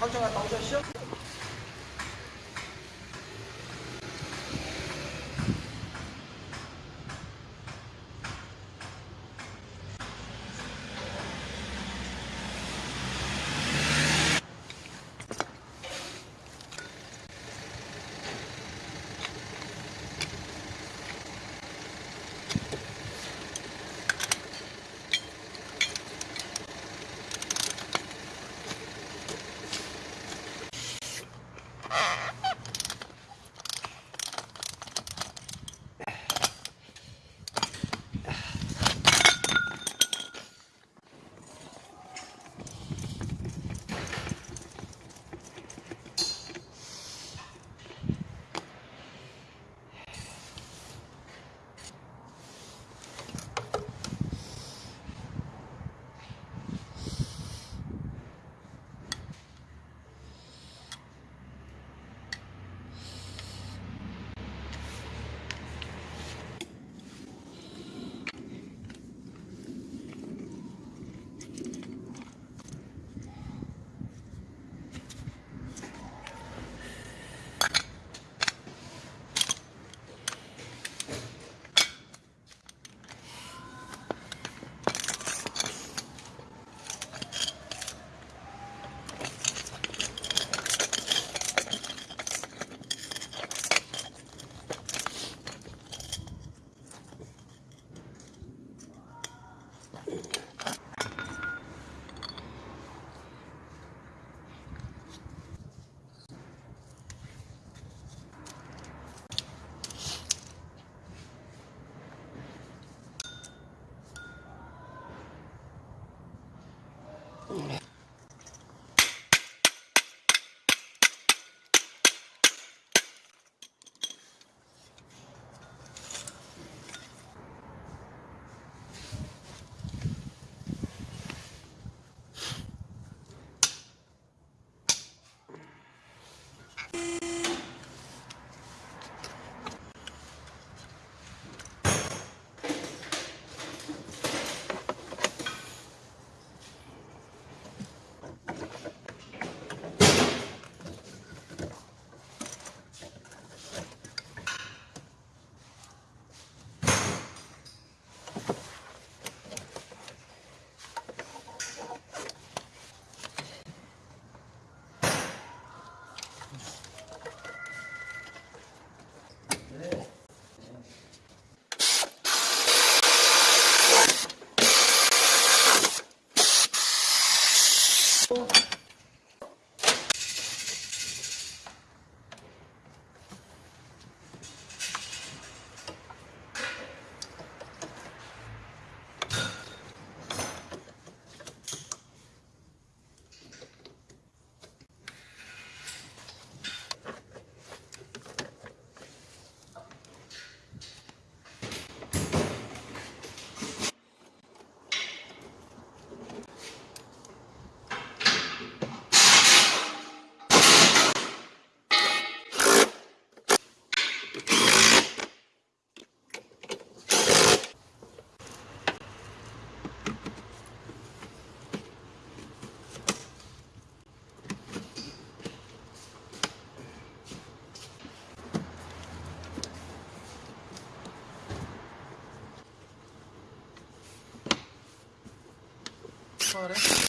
빨리 당장 갔다 हो रहा है।